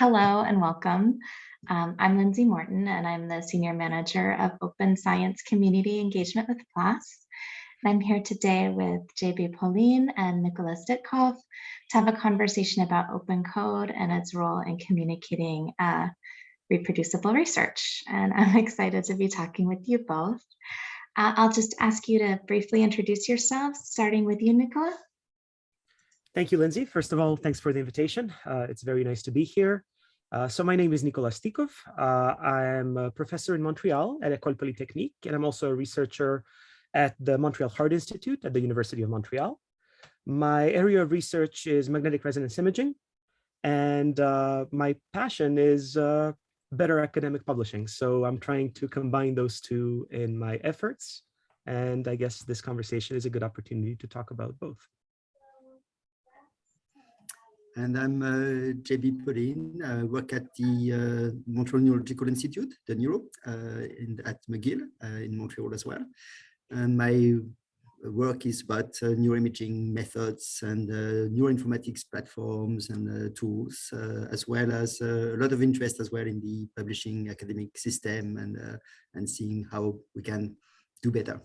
Hello and welcome. Um, I'm Lindsay Morton and I'm the Senior Manager of Open Science Community Engagement with PLOS. And I'm here today with JB Poline and Nikola Stikov to have a conversation about open code and its role in communicating uh, reproducible research. And I'm excited to be talking with you both. Uh, I'll just ask you to briefly introduce yourselves, starting with you, Nikola. Thank you, Lindsay. First of all, thanks for the invitation. Uh, it's very nice to be here. Uh, so my name is Nikola Stikov. Uh, I'm a professor in Montreal at École Polytechnique, and I'm also a researcher at the Montreal Heart Institute at the University of Montreal. My area of research is magnetic resonance imaging, and uh, my passion is uh, better academic publishing. So I'm trying to combine those two in my efforts. And I guess this conversation is a good opportunity to talk about both. And I'm uh, JB Poline. I work at the uh, Montreal Neurological Institute, the Neuro, uh, in, at McGill uh, in Montreal as well. And my work is about uh, neuroimaging methods and uh, neuroinformatics platforms and tools, as well as a lot of interest as well in the publishing academic system and, and seeing how we can do better.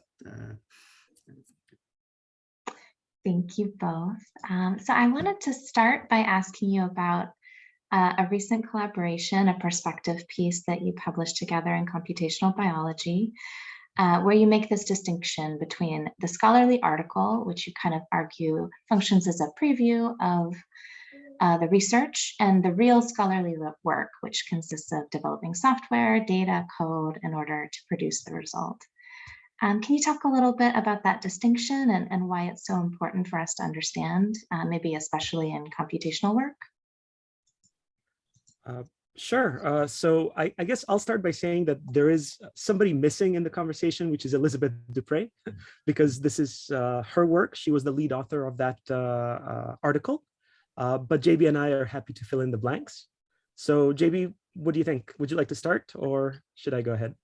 Thank you both. Um, so I wanted to start by asking you about uh, a recent collaboration, a perspective piece that you published together in computational biology, uh, where you make this distinction between the scholarly article, which you kind of argue functions as a preview of uh, the research, and the real scholarly work, which consists of developing software, data, code in order to produce the result. Um, can you talk a little bit about that distinction and, and why it's so important for us to understand, uh, maybe especially in computational work? Uh, sure. Uh, so I, I, guess I'll start by saying that there is somebody missing in the conversation, which is Elizabeth DuPre, because this is uh, her work. She was the lead author of that uh, uh, article. but JB and I are happy to fill in the blanks. So JB, what do you think? Would you like to start or should I go ahead?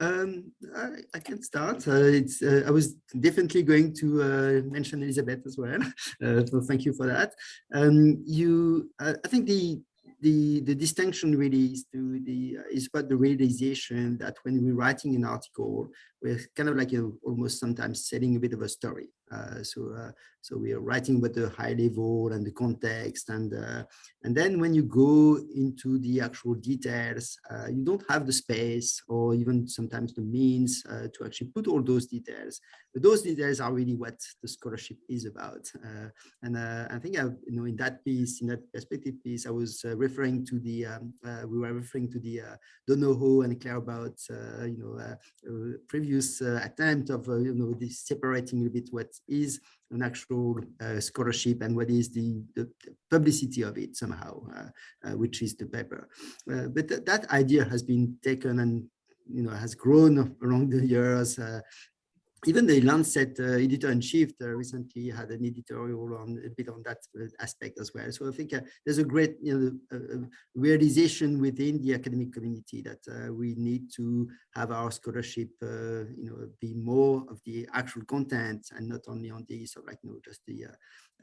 Um, I, I, can start. Uh, it's, uh, I was definitely going to uh, mention Elizabeth as well. Uh, so thank you for that. Um, you, I think the the the distinction really is to the is about the realization that when we're writing an article, we're kind of like you know, almost sometimes setting a bit of a story. Uh, so uh, so we are writing about the high level and the context and uh, and then when you go into the actual details uh, you don't have the space or even sometimes the means uh, to actually put all those details but those details are really what the scholarship is about uh, and I think I, you know in that piece in that perspective piece I was referring to the um, we were referring to the Donoho and Claerbout you know previous attempt of you know this separating a bit what is an actual uh, scholarship and what is the, the, publicity of it somehow, uh, uh, which is the paper. Uh, but th that idea has been taken and you know has grown along the years uh, even the Lancet uh, editor-in-chief uh, recently had an editorial on a bit on that uh, aspect as well. So I think uh, there's a great you know, uh, uh, realization within the academic community that we need to have our scholarship, you know, be more of the actual content and not only on the sort of like you know just the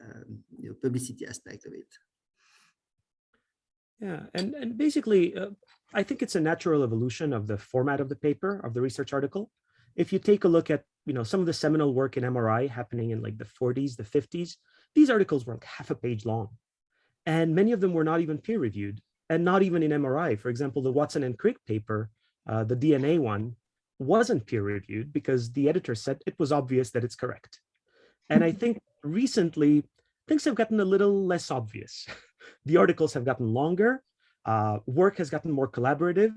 um, you know publicity aspect of it. Yeah, and and basically, I think it's a natural evolution of the format of the paper of the research article if you take a look at you know some of the seminal work in MRI happening in like the 40s, the 50s, these articles were like half a page long. And many of them were not even peer reviewed and not even in MRI. For example, the Watson and Crick paper, uh, the DNA one, wasn't peer reviewed because the editor said it was obvious that it's correct. And I think recently things have gotten a little less obvious. the articles have gotten longer, uh, work has gotten more collaborative,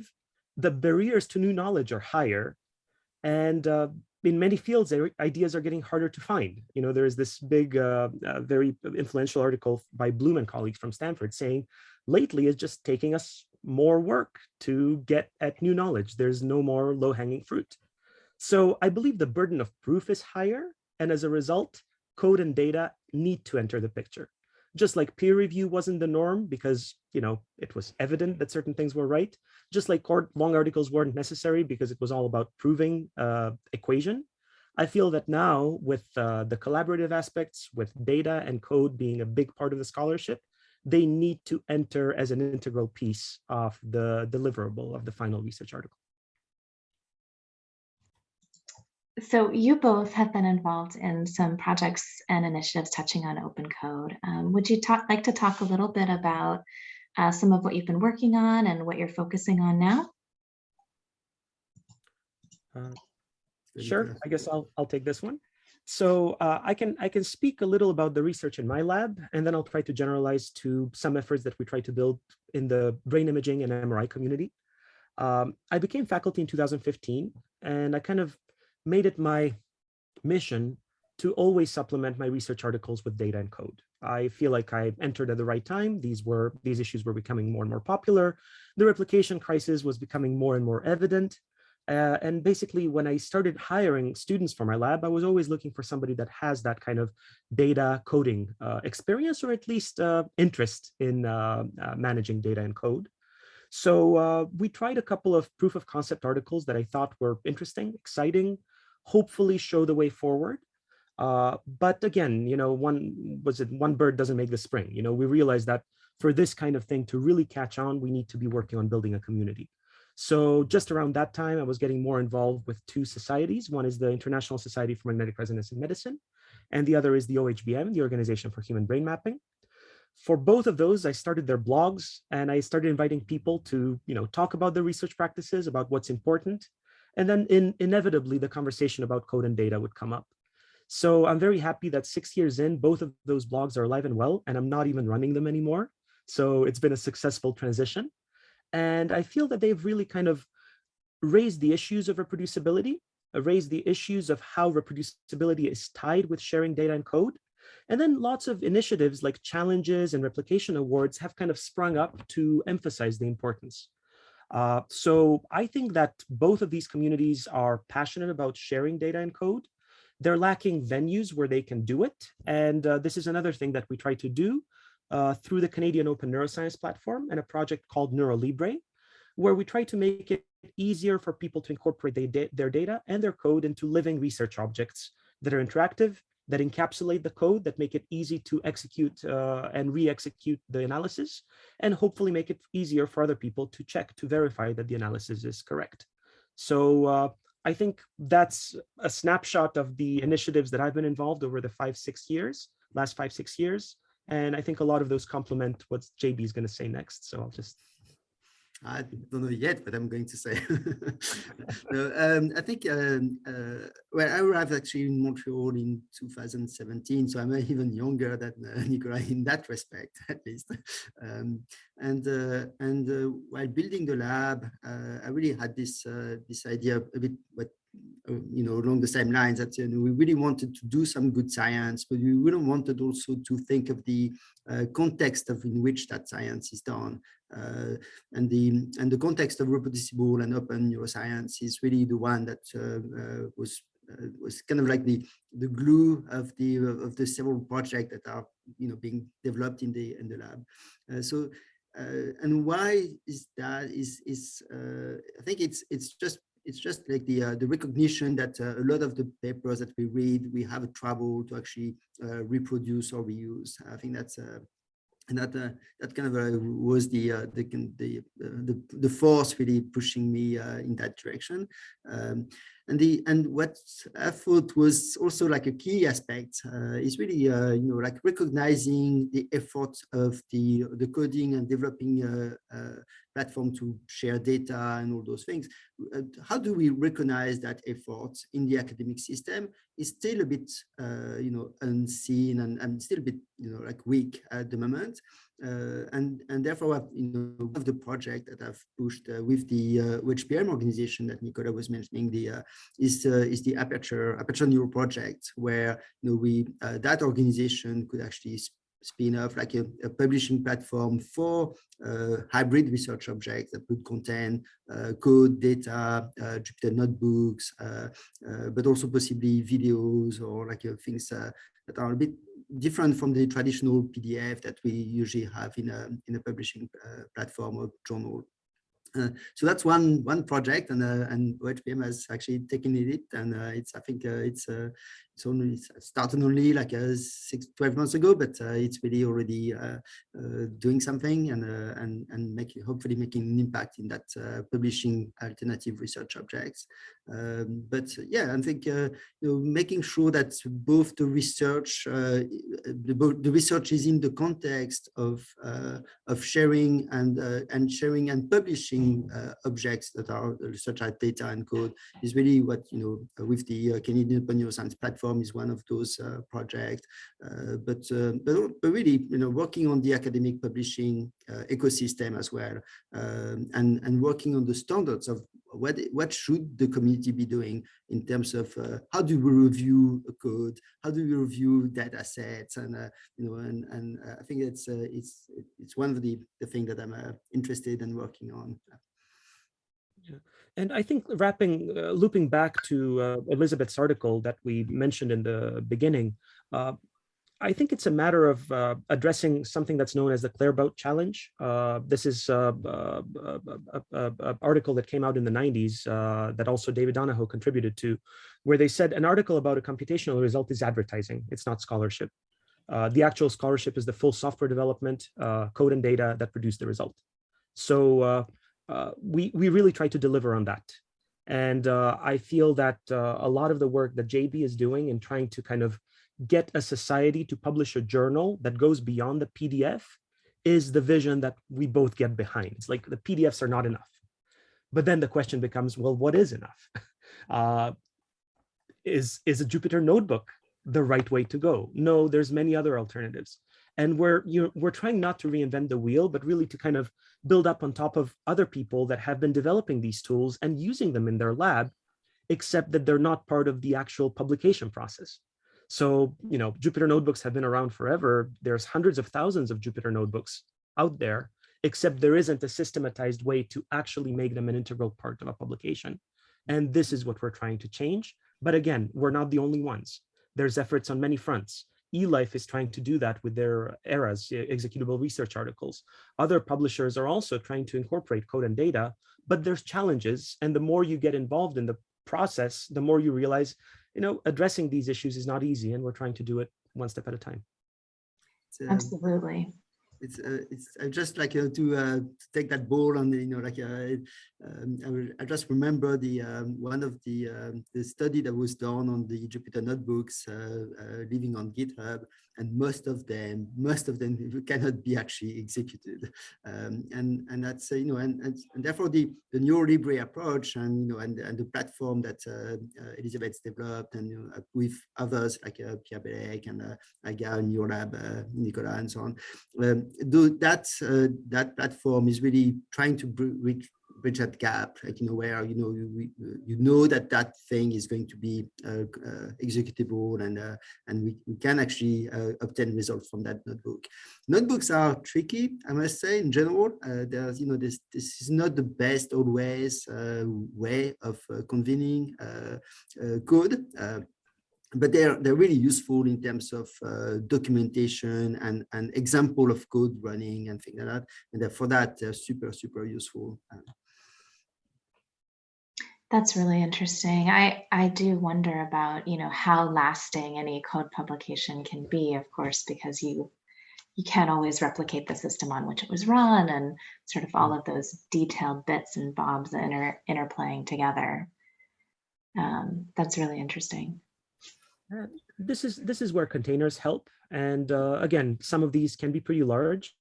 the barriers to new knowledge are higher, and uh, in many fields, ideas are getting harder to find. You know, there is this big, uh, uh, very influential article by Bloom and colleagues from Stanford saying, lately it's just taking us more work to get at new knowledge. There's no more low-hanging fruit. So I believe the burden of proof is higher, and as a result, code and data need to enter the picture just like peer review wasn't the norm because you know it was evident that certain things were right just like long articles weren't necessary because it was all about proving uh, equation i feel that now with uh, the collaborative aspects with data and code being a big part of the scholarship they need to enter as an integral piece of the deliverable of the final research article. So you both have been involved in some projects and initiatives touching on open code. Um, would you talk, like to talk a little bit about uh, some of what you've been working on and what you're focusing on now? Uh, sure, I guess I'll, I'll take this one. So uh, I can I can speak a little about the research in my lab, and then I'll try to generalize to some efforts that we try to build in the brain imaging and MRI community. Um, I became faculty in 2015, and I kind of made it my mission to always supplement my research articles with data and code. I feel like I entered at the right time. These were these issues were becoming more and more popular. The replication crisis was becoming more and more evident. Uh, and basically, when I started hiring students for my lab, I was always looking for somebody that has that kind of data coding uh, experience or at least uh, interest in uh, uh, managing data and code. So uh, we tried a couple of proof of concept articles that I thought were interesting, exciting, hopefully show the way forward. Uh, but again, you know, one was it one bird doesn't make the spring. You know, we realized that for this kind of thing to really catch on, we need to be working on building a community. So just around that time, I was getting more involved with two societies. One is the International Society for Magnetic Resonance in Medicine, and the other is the OHBM, the Organization for Human Brain Mapping. For both of those, I started their blogs and I started inviting people to, you know, talk about their research practices, about what's important, and then in, inevitably, the conversation about code and data would come up. So I'm very happy that six years in, both of those blogs are alive and well, and I'm not even running them anymore. So it's been a successful transition. And I feel that they've really kind of raised the issues of reproducibility, uh, raised the issues of how reproducibility is tied with sharing data and code. And then lots of initiatives like challenges and replication awards have kind of sprung up to emphasize the importance. Uh, so I think that both of these communities are passionate about sharing data and code. They're lacking venues where they can do it. And uh, this is another thing that we try to do uh, through the Canadian Open Neuroscience Platform and a project called NeuroLibre, where we try to make it easier for people to incorporate their data and their code into living research objects that are interactive that encapsulate the code, that make it easy to execute uh, and re-execute the analysis, and hopefully make it easier for other people to check, to verify that the analysis is correct. So uh, I think that's a snapshot of the initiatives that I've been involved over the five, six years, last five, six years. And I think a lot of those complement what JB is going to say next. So I'll just I don't know yet, but I'm going to say. so, um, I think, um, uh, well, I arrived actually in Montreal in 2017, so I'm even younger than uh, Nicolas in that respect, at least. Um, and uh, and uh, while building the lab, uh, I really had this uh, this idea a bit what you know, along the same lines that you know, we really wanted to do some good science, but we really wanted also to think of the uh, context of in which that science is done. Uh, and the and the context of reproducible and open neuroscience is really the one that uh, uh was uh, was kind of like the the glue of the of the several projects that are you know being developed in the in the lab. Uh, so and why is that is is I think it's it's just it's just like the uh, the recognition that uh, a lot of the papers that we read, we have trouble to actually uh, reproduce or reuse. I think that's uh, and that uh, that kind of uh, was the the the, the the force really pushing me in that direction. Um, and the and what I thought was also like a key aspect uh, is really uh, you know like recognizing the effort of the the coding and developing a, a platform to share data and all those things. Uh, how do we recognize that effort in the academic system? Is still a bit uh, you know unseen and, and still a bit you know like weak at the moment. Uh, and and therefore you know of the project that I've pushed uh, with the uh, OHBM organization that Nikola was mentioning the uh, is uh, is the Aperture Aperture Neuro project where you know we uh, that organization could actually spin off like a, a publishing platform for hybrid research objects that would contain code, data, Jupyter notebooks, but also possibly videos or like things that are a bit different from the traditional PDF that we usually have in a, in a publishing uh, platform or journal. So that's one one project, and uh, and OHBM has actually taken it, and uh, it's I think uh, it's uh, it's only started only like uh, six 12 months ago, but uh, it's really already doing something and and and making hopefully making an impact in that publishing alternative research objects. Um, but yeah, I think you know making sure that both the research the, the research is in the context of of sharing and and sharing and publishing uh, objects that are such as data and code is really what you know with the uh, Canadian Open Neuroscience platform is one of those uh, projects. Uh, but, uh, but but really you know working on the academic publishing uh, ecosystem as well um, and and working on the standards of what what should the community be doing in terms of uh, how do we review a code? How do we review data sets? And uh, you know and and uh, i think it's uh, it's it's one of the the thing that i'm uh, interested in working on. Yeah. And I think wrapping, looping back to Elizabeth's article that we mentioned in the beginning, I think it's a matter of uh, addressing something that's known as the Claerbout Challenge. Uh, this is an article that came out in the 90s uh, that also David Donoho contributed to, where they said an article about a computational result is advertising. It's not scholarship. Uh, the actual scholarship is the full software development, uh, code and data that produce the result. So uh, uh, we, we really try to deliver on that. And uh, I feel that uh, a lot of the work that JB is doing in trying to kind of get a society to publish a journal that goes beyond the PDF is the vision that we both get behind. It's like the PDFs are not enough. But then the question becomes, well, what is enough? Uh, is, is a Jupyter notebook the right way to go? No, there's many other alternatives. And we're, you know, we're trying not to reinvent the wheel, but really to kind of build up on top of other people that have been developing these tools and using them in their lab, except that they're not part of the actual publication process. So, you know, Jupyter notebooks have been around forever. There's hundreds of thousands of Jupyter notebooks out there, except there isn't a systematized way to actually make them an integral part of a publication. And this is what we're trying to change. But again, we're not the only ones. There's efforts on many fronts. eLife is trying to do that with their ERAs, executable research articles. Other publishers are also trying to incorporate code and data, but there's challenges. And the more you get involved in the process, the more you realize, you know, addressing these issues is not easy. And we're trying to do it one step at a time. It's, um, Absolutely. It's uh, it's I just like to, uh, to take that ball and you know like uh, um, I, will, I just remember the um, one of the um, the study that was done on the Jupyter notebooks uh, uh, living on GitHub and most of them most of them cannot be actually executed. Um, and and that's uh, you know and, and and therefore the the NeuroLibre approach and you know and and the platform that Elizabeth's developed and you know, with others like Pierre Bellec and uh, Agah and your lab uh, Nikola and so on um, do that uh, that platform is really trying to bridge bridge that gap like you know where you know you, you know that that thing is going to be uh, uh, executable and uh, and we, we can actually uh, obtain results from that notebook. Notebooks are tricky i must say in general. Uh, there's you know this this is not the best always uh, way of convening code but they're they're really useful in terms of uh, documentation and an example of code running and things like that. And for that, they're super super useful. That's really interesting. I, I do wonder about, you know, how lasting any code publication can be, of course, because you you can't always replicate the system on which it was run and sort of all of those detailed bits and bobs that inter, interplaying together. Um, that's really interesting. This is this is where containers help. And uh, again, some of these can be pretty large,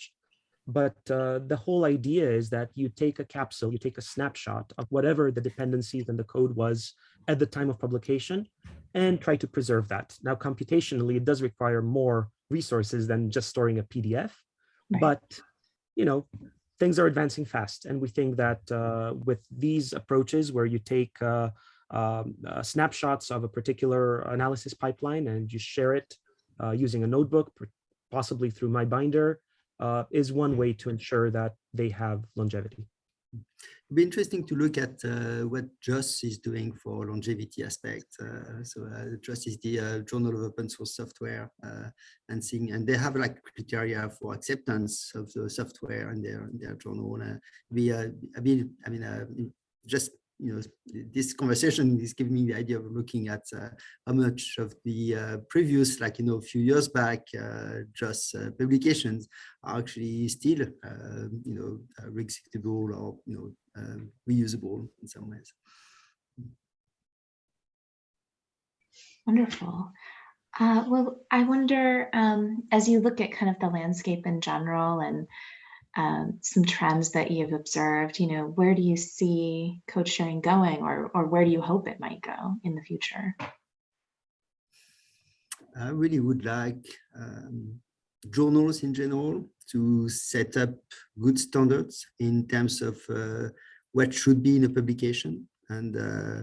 but uh, the whole idea is that you take a capsule, you take a snapshot of whatever the dependencies and the code was at the time of publication and try to preserve that. Now, computationally, it does require more resources than just storing a PDF, Right. but you know, things are advancing fast. And we think that uh, with these approaches where you take uh, um, uh, snapshots of a particular analysis pipeline and you share it uh, using a notebook, possibly through MyBinder, uh, is one way to ensure that they have longevity. It'd be interesting to look at uh, what JOSS is doing for longevity aspect. Uh, so uh, is the uh, Journal of Open Source Software uh, and seeing, and they have like criteria for acceptance of the software in their in their journal. Uh, we, I mean, I mean, uh, just you know, this conversation is giving me the idea of looking at uh, how much of the uh, previous, like, you know, a few years back, uh, just uh, publications are actually still, uh, you know, uh, executable or, you know, um, reusable in some ways. Wonderful. Uh, well, I wonder, um, as you look at kind of the landscape in general and um, some trends that you've observed, you know, where do you see code sharing going or, or where do you hope it might go in the future? I really would like um, journals in general to set up good standards in terms of uh, what should be in a publication and uh,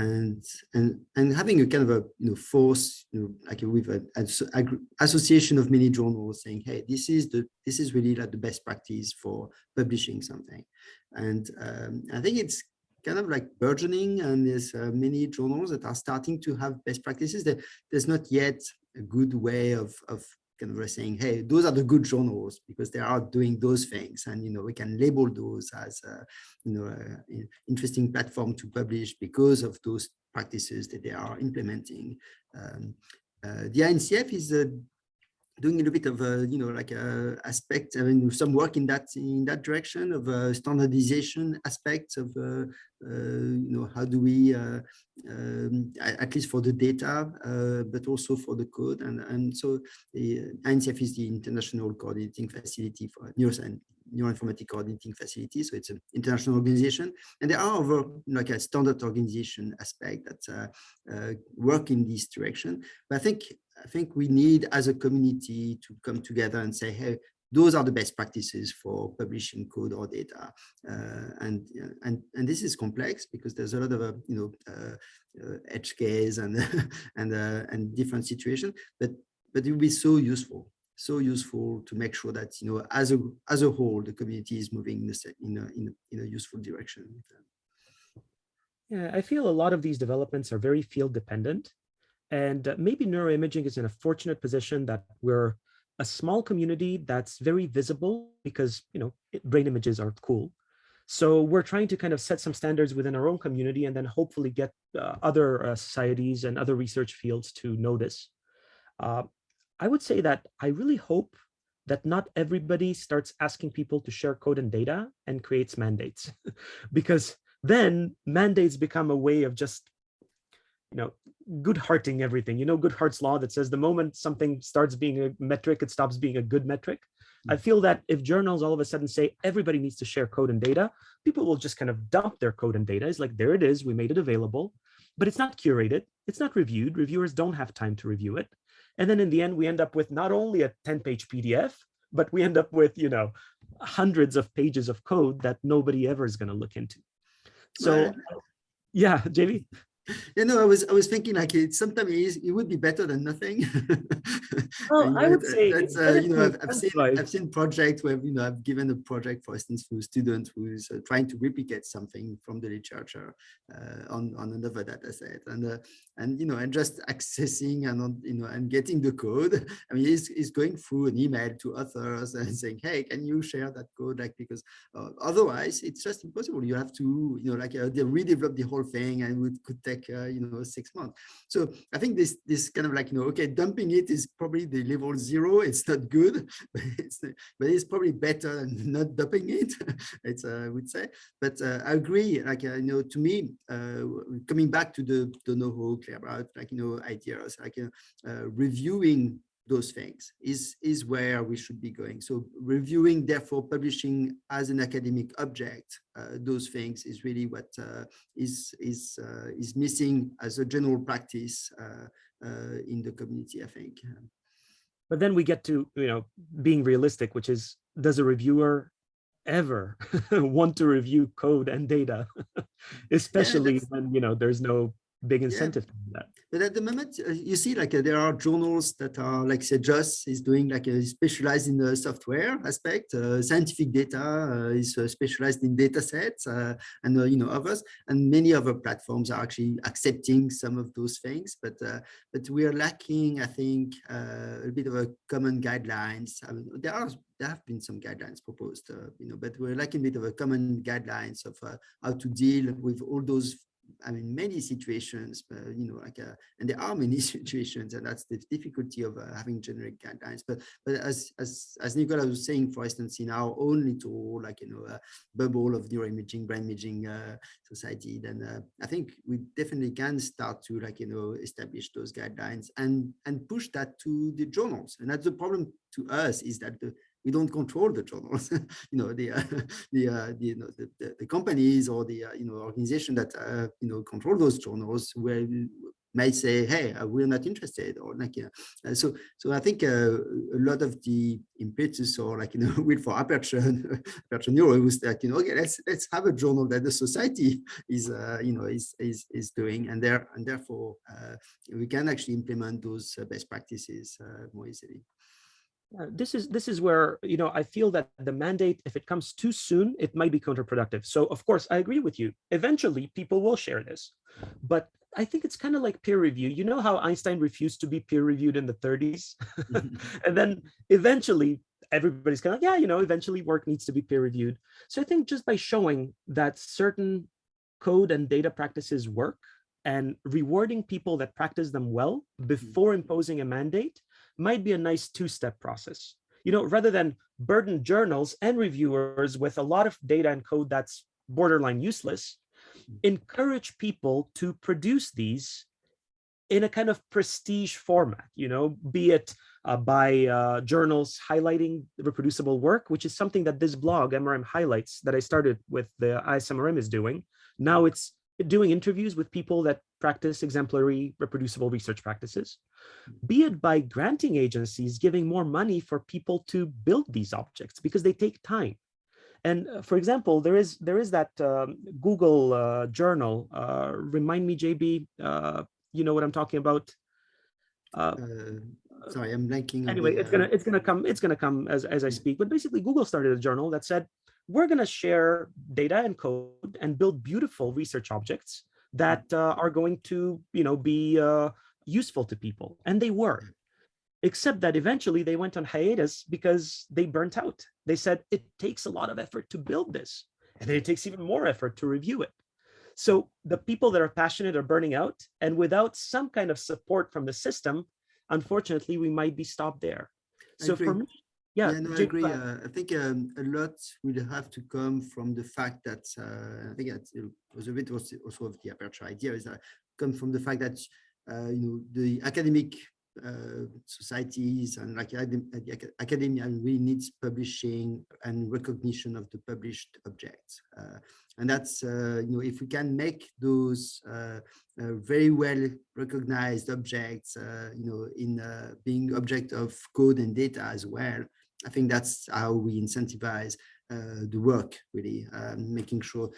and and and having a kind of a you know force you know like with an association of many journals saying hey this is the this is really like the best practice for publishing something. And um, i think it's kind of like burgeoning and there's uh, many journals that are starting to have best practices. That there's not yet a good way of of kind of saying, hey, those are the good journals because they are doing those things. And, you know, we can label those as, a, you know, a, interesting platform to publish because of those practices that they are implementing. Um, uh, the INCF is uh, doing a little bit of a, you know, like a aspect, I mean, some work in that in that direction of uh, standardization aspects of, uh, uh, you know, how do we, uh, um, at least for the data, uh, but also for the code. And, and so the INCF is the International Coordinating Facility for Neuroscience neuroinformatic coordinating facility. So it's an international organization. And there are other like a standard organization aspect that uh, uh, work in this direction. But I think I think we need as a community to come together and say, hey, those are the best practices for publishing code or data. Uh, and, and, and this is complex because there's a lot of, uh, you know, uh, uh edge case and, and, uh, and different situations, but, but it will be so useful, so useful to make sure that, you know, as a, as a whole, the community is moving in in a, in a, in a useful direction. Yeah, I feel a lot of these developments are very field dependent. And uh, maybe neuroimaging is in a fortunate position that we're a small community that's very visible because, you know, brain images are cool. So we're trying to kind of set some standards within our own community and then hopefully get uh, other uh, societies and other research fields to notice. Uh, I would say that I really hope that not everybody starts asking people to share code and data and creates mandates because then mandates become a way of just you know, Goodharting everything. You know, Goodhart's law that says the moment something starts being a metric, it stops being a good metric. I Mm. feel that if journals all of a sudden say everybody needs to share code and data, people will just kind of dump their code and data. It's like, there it is, we made it available, but it's not curated, it's not reviewed. Reviewers don't have time to review it. And then in the end, we end up with not only a 10 page PDF, but we end up with, you know, hundreds of pages of code that nobody ever is going to look into. So yeah, JB. you know, I was I was thinking like it sometimes it, is, it would be better than nothing. Well, And, I would uh, say that's it's uh, you know I've, I've seen I've seen projects where you know I've given a project for instance to a student who's uh, trying to replicate something from the literature uh, on on another data set and uh, and you know and just accessing and you know and getting the code. I mean, he's going through an email to authors and saying, hey, can you share that code? Like because uh, otherwise it's just impossible. You have to you know like uh, they redevelop the whole thing and it could take uh, you know six months. So I think this this kind of like you know okay dumping it is probably the level zero. It's not good, but it's but it's probably better than not dumping it. it's uh, I would say. But uh, I agree. Like uh, you know to me coming back to the the clear about like you know ideas like uh, uh, reviewing those things is is where we should be going. So reviewing therefore publishing as an academic object uh, those things is really what uh, is is uh, is missing as a general practice uh, uh, in the community i think. But then we get to you know being realistic which is does a reviewer ever want to review code and data? Especially that's- when you know there's no big incentive that. But at the moment, uh, you see, like uh, there are journals that are, like say, JOSS is doing like a specialized in the software aspect. Uh, scientific data uh, is uh, specialized in data sets, uh, and you know others. And many other platforms are actually accepting some of those things. But but we are lacking, I think, a bit of a common guidelines. I mean, there are there have been some guidelines proposed, you know, but we're lacking a bit of a common guidelines of how to deal with all those I mean, many situations, but you know, like, uh, and there are many situations, and that's the difficulty of uh, having generic guidelines. But but as as as Nikola was saying, for instance, in our own little like you know uh, bubble of neuroimaging, brain imaging uh, society, then uh, I think we definitely can start to like you know establish those guidelines and and push that to the journals. And that's the problem to us is that the we don't control the journals you know the uh, the, uh, the, you know, the, the, companies or the uh, you know organization that uh, you know control those journals may say hey uh, we're not interested or like yeah so so i think a lot of the impetus or like you know with for aperture aperture neuro was that you know okay let's let's have a journal that the society is you know is is is doing and there and therefore we can actually implement those best practices more easily Uh, this is this is where you know I feel that the mandate, if it comes too soon, it might be counterproductive. So of course I agree with you. Eventually, people will share this, but I think it's kind of like peer review. You know how Einstein refused to be peer reviewed in the 30s, mm-hmm. and then eventually everybody's kind of yeah, you know, eventually work needs to be peer reviewed. So I think just by showing that certain code and data practices work and rewarding people that practice them well mm-hmm. before imposing a mandate might be a nice two-step process. You know, rather than burden journals and reviewers with a lot of data and code that's borderline useless, encourage people to produce these in a kind of prestige format, you know, be it uh, by uh, journals highlighting reproducible work, which is something that this blog, MRM Highlights, that I started with the ISMRM is doing. Now it's doing interviews with people that practice exemplary reproducible research practices, be it by granting agencies giving more money for people to build these objects because they take time. And uh, for example, there is there is that um, Google uh, journal. Uh, remind me, JB, uh, you know what I'm talking about. Uh, sorry, I'm blanking. Anyway, the, it's gonna it's gonna come it's gonna come as as I speak. But basically, Google started a journal that said we're going to share data and code and build beautiful research objects that uh, are going to, you know, be uh, useful to people. And they were, except that eventually they went on hiatus because they burnt out. They said it takes a lot of effort to build this, and then it takes even more effort to review it. So the people that are passionate are burning out, and without some kind of support from the system, unfortunately, we might be stopped there. So for me, yeah, yeah no, I agree. Uh, I think um, a lot will have to come from the fact that uh, I think it was a bit also of the aperture idea is that come from the fact that uh, you know the academic uh, societies and like the academia really needs publishing and recognition of the published objects. Uh, and that's, uh, you know, if we can make those uh, uh, very well recognized objects, uh, you know, in being object of code and data as well, I think that's how we incentivize the work really, um, making sure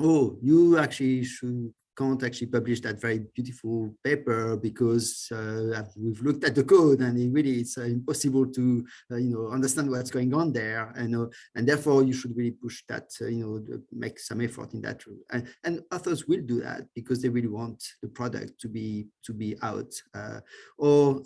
oh, you actually should can't actually publish that very beautiful paper because uh, we've looked at the code and it really it's uh, impossible to uh, you know understand what's going on there. And uh, and therefore you should really push that you know make some effort in that and, and authors will do that because they really want the product to be to be out. Or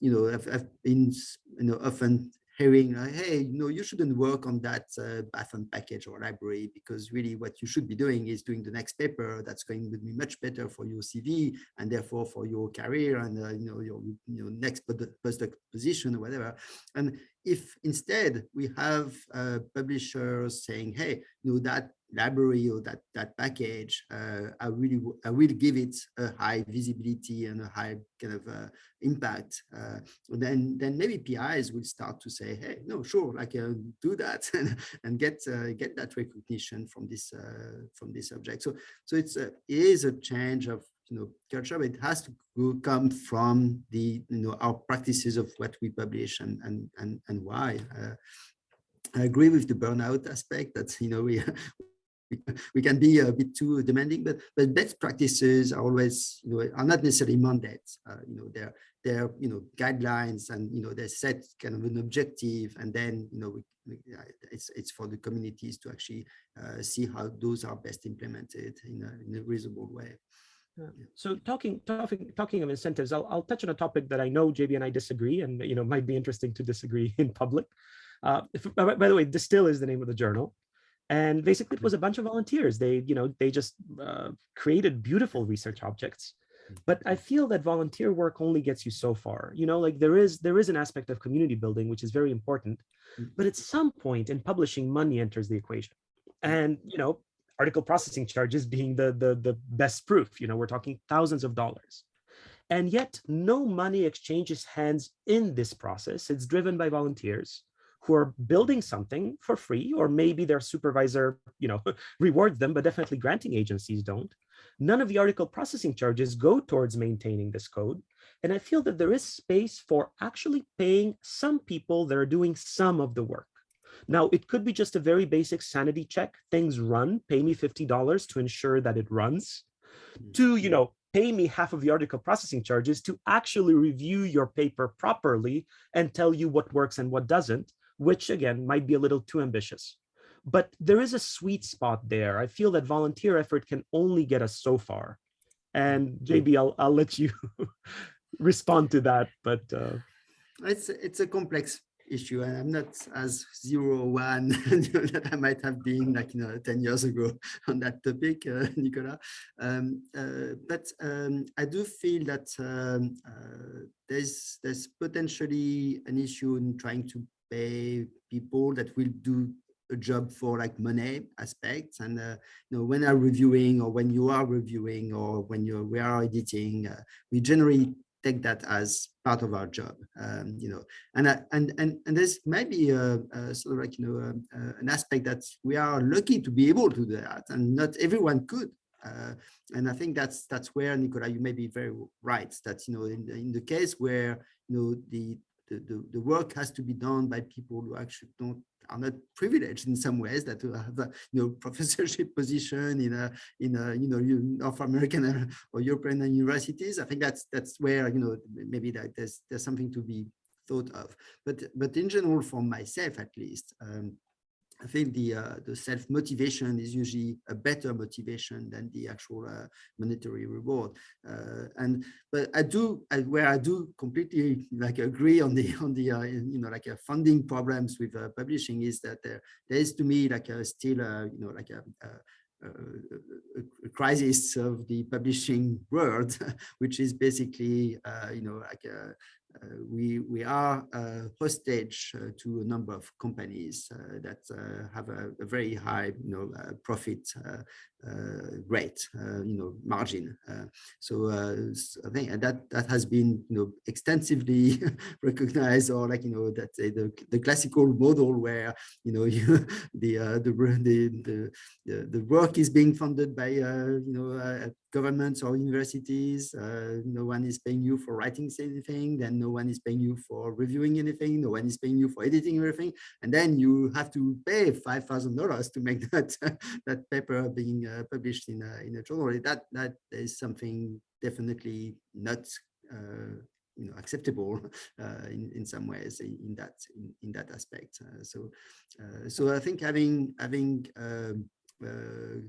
you know I've, I've been you know often hearing hey, you know, you shouldn't work on that uh, Python package or library because really what you should be doing is doing the next paper that's going to be much better for your CV and therefore for your career and, uh, you know, your you know, next postdoc position or whatever. And if instead we have uh, publishers saying, hey, you know, that library or that that package, uh, I really I will give it a high visibility and a high kind of uh, impact. Uh, then then maybe PIs will start to say, hey, no, sure, like uh, do that and, and get uh, get that recognition from this uh, from this subject. So so it's a, it is a change of you know culture, but it has to come from the you know our practices of what we publish and and and and why. I agree with the burnout aspect that you know we we, can be a bit too demanding, but but best practices are always you know are not necessarily mandates. Uh, you know they're they're you know guidelines and you know they set kind of an objective and then you know we, we, it's it's for the communities to actually uh, see how those are best implemented in a, in a reasonable way. Yeah. So talking talking talking of incentives, I'll I'll touch on a topic that I know JB and I disagree, and you know might be interesting to disagree in public. Uh, if, by, by the way, Distill is the name of the journal, and basically it was a mm-hmm. bunch of volunteers. They you know they just uh, created beautiful research objects, mm-hmm. but I feel that volunteer work only gets you so far. You know, like there is there is an aspect of community building which is very important, mm-hmm. but at some point in publishing, money enters the equation, and you know article processing charges being the, the, the best proof. You know, we're talking thousands of dollars. And yet no money exchanges hands in this process. It's driven by volunteers who are building something for free, or maybe their supervisor, you know, rewards them, but definitely granting agencies don't. None of the article processing charges go towards maintaining this code. And I feel that there is space for actually paying some people that are doing some of the work. Now, it could be just a very basic sanity check. Things run, pay me $50 to ensure that it runs. To, mm-hmm. you know, pay me half of the article processing charges to actually review your paper properly and tell you what works and what doesn't, which again, might be a little too ambitious. But there is a sweet spot there. I feel that volunteer effort can only get us so far. And JB, I'll, I'll let you respond to that, but. Uh... It's, it's a complex issue and I'm not as zero one that I might have been like you know 10 years ago on that topic, uh, Nikola. Um, uh, but um, I do feel that um, uh, there's there's potentially an issue in trying to pay people that will do a job for like money aspects and uh, you know when I'm reviewing or when you are reviewing or when you we are editing uh, we generally take that as part of our job, um, you know, and, uh, and, and, and there's maybe a, a sort of like, you know, um, uh, an aspect that we are lucky to be able to do that and not everyone could. Uh, and I think that's that's where Nikola, you may be very right. That you know, in, in the case where you know the, the the the work has to be done by people who actually don't are not privileged in some ways that have a you know professorship position in a in a you know North American or European universities. I think that's that's where you know maybe that there's there's something to be thought of. But but in general, for myself at least. Um, I think the uh, the self motivation is usually a better motivation than the actual uh, monetary reward. Uh, and but I do I, where I do completely like agree on the on the uh, you know like funding problems with uh, publishing is that there there is to me like a still you know like a, a uh, a, crisis of the publishing world, which is basically, uh, you know, like a, uh, Uh, we we are hostage uh, to a number of companies uh, that have a, a, very high, you know, profit Uh, rate, uh, you know, margin. Uh, so I think that that has been, you know, extensively recognized, or like you know that the the classical model where you know you the the the the the work is being funded by you know governments or universities. Uh, no one is paying you for writing anything. Then no one is paying you for reviewing anything. No one is paying you for editing everything. And then you have to pay five thousand dollars to make that that paper being uh, published in a, in a journal. That that is something definitely not. Uh, you know acceptable uh, in in some ways in that in, in that aspect uh, so uh, so i think having having um, uh,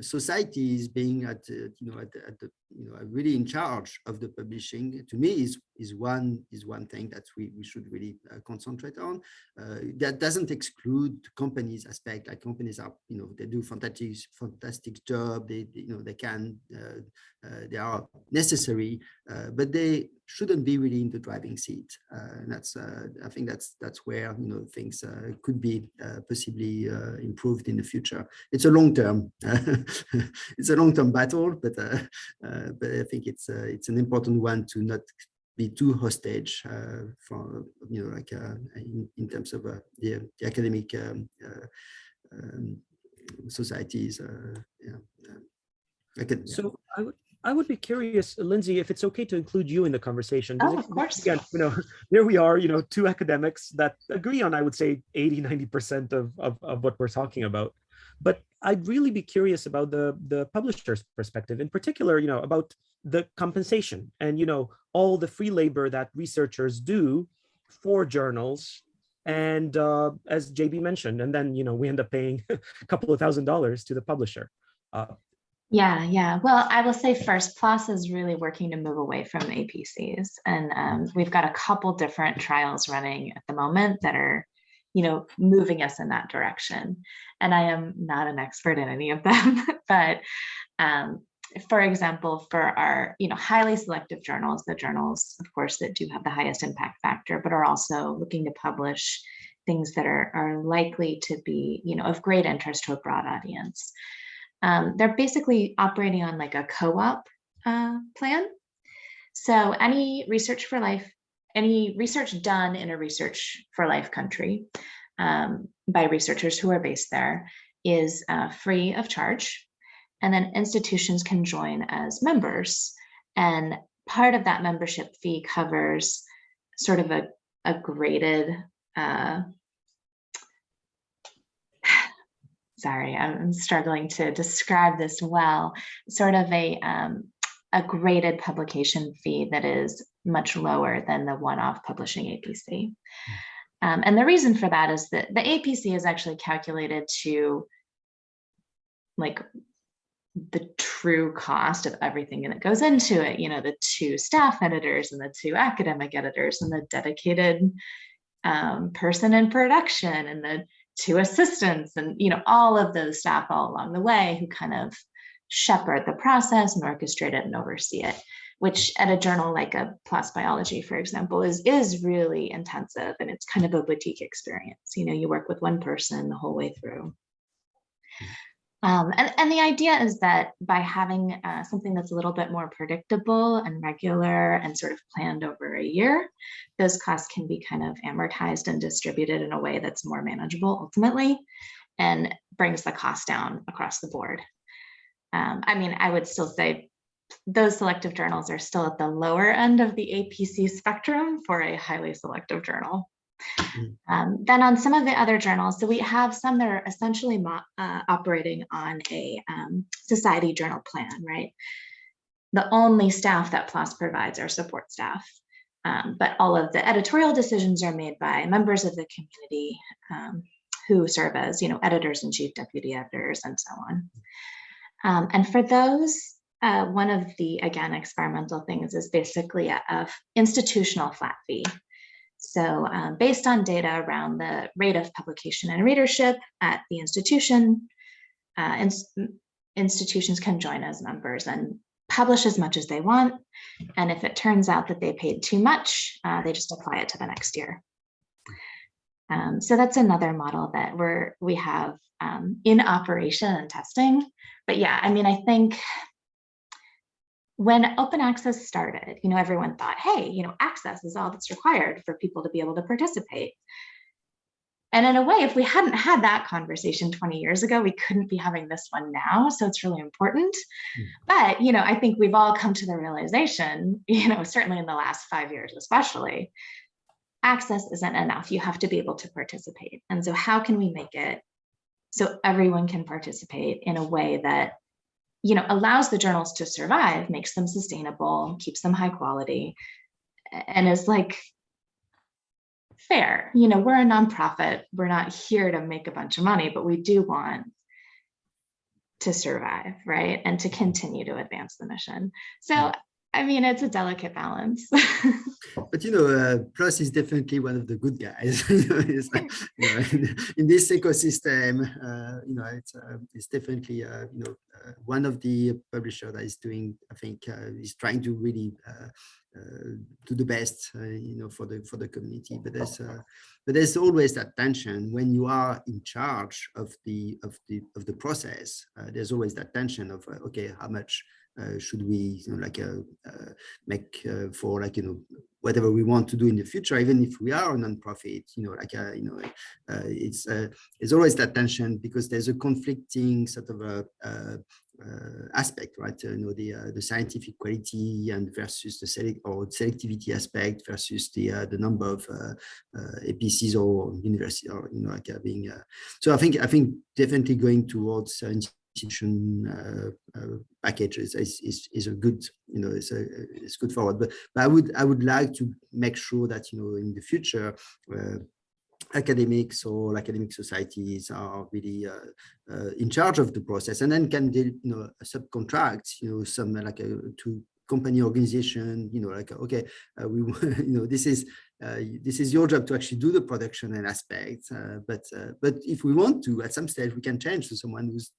societies being at you know at, at, the you know really in charge of the publishing to me is is one is one thing that we, we should really uh, concentrate on. Uh, that doesn't exclude companies aspect like companies are you know they do fantastic fantastic job they, they you know they can uh, uh, they are necessary but they shouldn't be really in the driving seat. And that's i think that's that's where you know things could be possibly improved in the future. It's a long term it's a long term battle but uh, but I think it's uh, it's an important one to not be too hostage uh, for you know like in, in terms of the, the, academic um, um, societies. yeah. So I would I would be curious, Lindsay, if it's okay to include you in the conversation. Oh, of course. Again, you know, there we are, you know, two academics that agree on, I would say 80, 90% of, of, of what we're talking about. But I'd really be curious about the, the publisher's perspective, in particular, you know, about the compensation and, you know, all the free labor that researchers do for journals. And uh, as JB mentioned, and then, you know, we end up paying a couple of thousand dollars to the publisher. Uh, Yeah, yeah. Well, I will say first, PLOS is really working to move away from APCs. And um, we've got a couple different trials running at the moment that are, you know, moving us in that direction. And I am not an expert in any of them, but um, for example, for our, you know, highly selective journals, the journals, of course, that do have the highest impact factor, but are also looking to publish things that are, are likely to be, you know, of great interest to a broad audience. Um, they're basically operating on like a co-op uh, plan. So any research for life, any research done in a research for life country um, by researchers who are based there is uh, free of charge. And then institutions can join as members. And part of that membership fee covers sort of a, a graded uh, sorry, I'm struggling to describe this well, sort of a, um, a graded publication fee that is much lower than the one-off publishing APC. Um, and the reason for that is that the APC is actually calculated to like the true cost of everything that goes into it, you know, the two staff editors and the two academic editors and the dedicated um, person in production and the two assistants and you know all of those staff all along the way who kind of shepherd the process and orchestrate it and oversee it which at a journal like a PLOS Biology for example is is really intensive and it's kind of a boutique experience. You know you work with one person the whole way through. Um, and, and the idea is that by having uh, something that's a little bit more predictable and regular and sort of planned over a year, those costs can be kind of amortized and distributed in a way that's more manageable ultimately and brings the cost down across the board. Um, I mean, I would still say those selective journals are still at the lower end of the APC spectrum for a highly selective journal. Mm. Um, then on some of the other journals, so we have some that are essentially uh, operating on a um, society journal plan, right? The only staff that PLOS provides are support staff, um, but all of the editorial decisions are made by members of the community um, who serve as, you know, editors and chief deputy editors and so on. Um, and for those, uh, one of the, again, experimental things is basically a, a institutional flat fee. So um, based on data around the rate of publication and readership at the institution, uh, ins institutions can join as members and publish as much as they want. And if it turns out that they paid too much, uh, they just apply it to the next year. Um, so that's another model that we're we have um, in operation and testing. But yeah, I mean, I think when open access started, you know, everyone thought, hey, you know, access is all that's required for people to be able to participate. And in a way, if we hadn't had that conversation 20 years ago, we couldn't be having this one now. So it's really important. Mm. But, you know, I think we've all come to the realization, you know, certainly in the last five years, especially, access isn't enough. You have to be able to participate. And so how can we make it so everyone can participate in a way that you know, allows the journals to survive, makes them sustainable, keeps them high quality, and is like fair. You know, we're a nonprofit. We're not here to make a bunch of money, but we do want to survive, right? And to continue to advance the mission. So, I mean, it's a delicate balance. but you know, uh, PLOS is definitely one of the good guys. you know, uh, in, this ecosystem, uh, you know, it's uh, it's definitely uh, you know uh, one of the publisher that is doing. I think is trying to really do the best, you know, for the for the community. But there's but there's always that tension when you are in charge of the of the of the process. there's always that tension of okay, how much should we you know, like uh, uh, make uh, for like you know whatever we want to do in the future, even if we are a non-profit, you know, like uh, you know, uh, it's uh, it's always that tension because there's a conflicting sort of a uh, uh, aspect, right? you know, the uh, the scientific quality and versus the select or selectivity aspect versus the uh, the number of uh, uh, APCs or university or you know, like uh, being. so I think I think definitely going towards uh, uh, packages is, is, is a good, you know, it's a, it's good forward. But, but I would I would like to make sure that, you know, in the future, uh, academics or academic societies are really uh, uh, in charge of the process and then can you know subcontract you know some like a to company organization you know like okay uh, we you know this is uh, this is your job to actually do the production and aspects uh, but but if we want to at some stage we can change to someone who's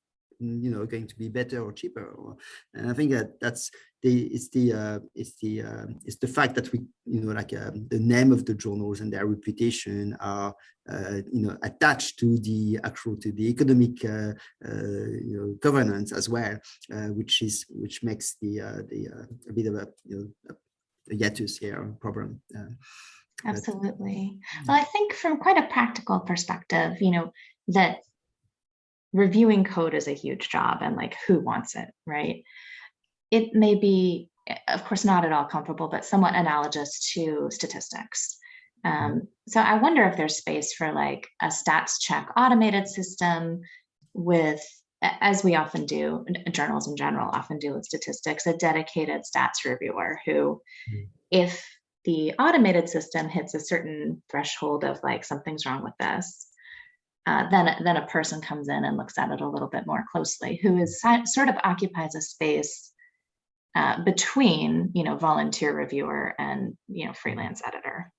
you know going to be better or cheaper or, and i think that that's the it's the uh, it's the uh, it's the fact that we you know like um, the name of the journals and their reputation are uh, you know attached to the actual to the economic uh, uh, you know governance as well uh, which is which makes the the a bit of a you know a hiatus here problem absolutely. Well i think from quite a practical perspective you know that reviewing code is a huge job and like who wants it, right? It may be, eh, of course, not at all comparable, but somewhat analogous to statistics. Um, so I wonder if there's space for like a stats check automated system with, as we often do, journals in general often do with statistics, a dedicated stats reviewer who, mm. if the automated system hits a certain threshold of like something's wrong with this, uh, then, then a person comes in and looks at it a little bit more closely, who is sort of occupies a space uh, between, you know, volunteer reviewer and, you know, freelance editor.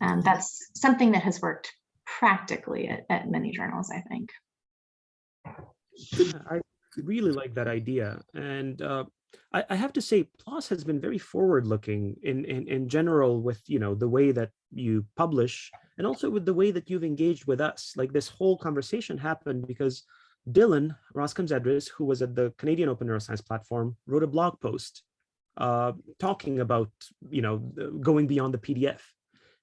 Um, that's something that has worked practically at, at many journals, I think. I really like that idea. And uh, I, I, have to say, PLOS has been very forward-looking in, in in general with you know the way that you publish and also with the way that you've engaged with us. Like this whole conversation happened because Dylan Roskams-Edris, who was at the Canadian Open Neuroscience Platform, wrote a blog post uh, talking about you know going beyond the PDF.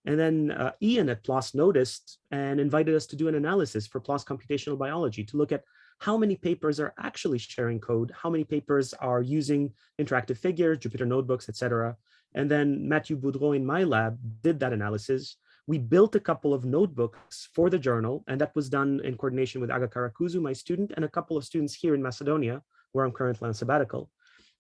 And then uh, Ian at PLOS noticed and invited us to do an analysis for PLOS computational biology to look at how many papers are actually sharing code, how many papers are using interactive figures, Jupyter notebooks, etc. And then Matthew Boudreau in my lab did that analysis. We built a couple of notebooks for the journal, and that was done in coordination with Agah Karakuzu, my student, and a couple of students here in Macedonia, where I'm currently on sabbatical.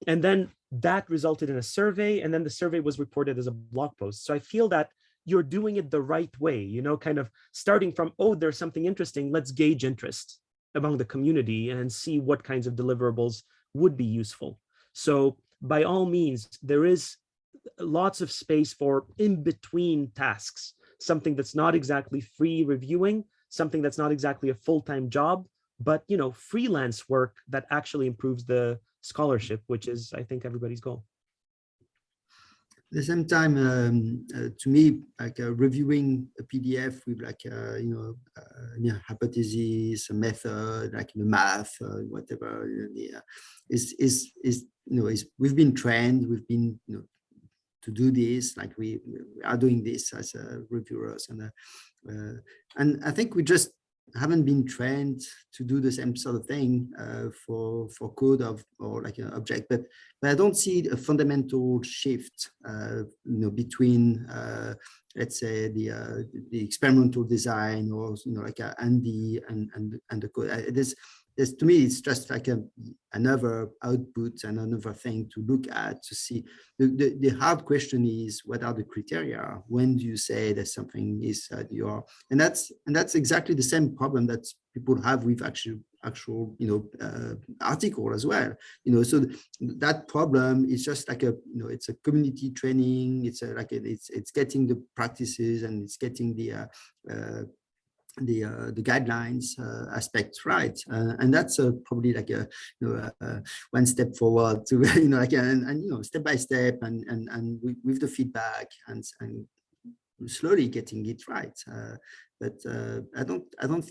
And then that resulted in a survey, and then the survey was reported as a blog post. So I feel that you're doing it the right way, you know, kind of starting from, oh, there's something interesting, let's gauge interest among the community and see what kinds of deliverables would be useful. So by all means, there is lots of space for in-between tasks, something that's not exactly free reviewing, something that's not exactly a full-time job, but you know, freelance work that actually improves the scholarship, which is, I think, everybody's goal. At the same time, um, uh, to me, like uh, reviewing a PDF with like, uh, you know, uh, yeah, hypotheses, a method, like the math, uh, whatever, yeah, is, is, is, you know, is, we've been trained, we've been, you know, to do this, like we, we are doing this as reviewers. And, uh, and I think we just haven't been trained to do the same sort of thing uh, for for code of or like an object but but i don't see a fundamental shift uh, you know between uh, let's say the uh, the experimental design or you know like and the and and and the code there's this to me it's just like a another output and another thing to look at to see. The, the, the hard question is what are the criteria? When do you say that something is uh, your and that's and that's exactly the same problem that people have with actual actual you know uh, article as well. You know so that problem is just like a you know it's a community training. It's a, like a, it's it's getting the practices and it's getting the uh, uh, the uh, the guidelines uh, aspects right? Uh, and that's uh, probably like a you know uh, one step forward to you know like and, and you know step by step and and and with, with the feedback and and slowly getting it right. Uh, but i don't i don't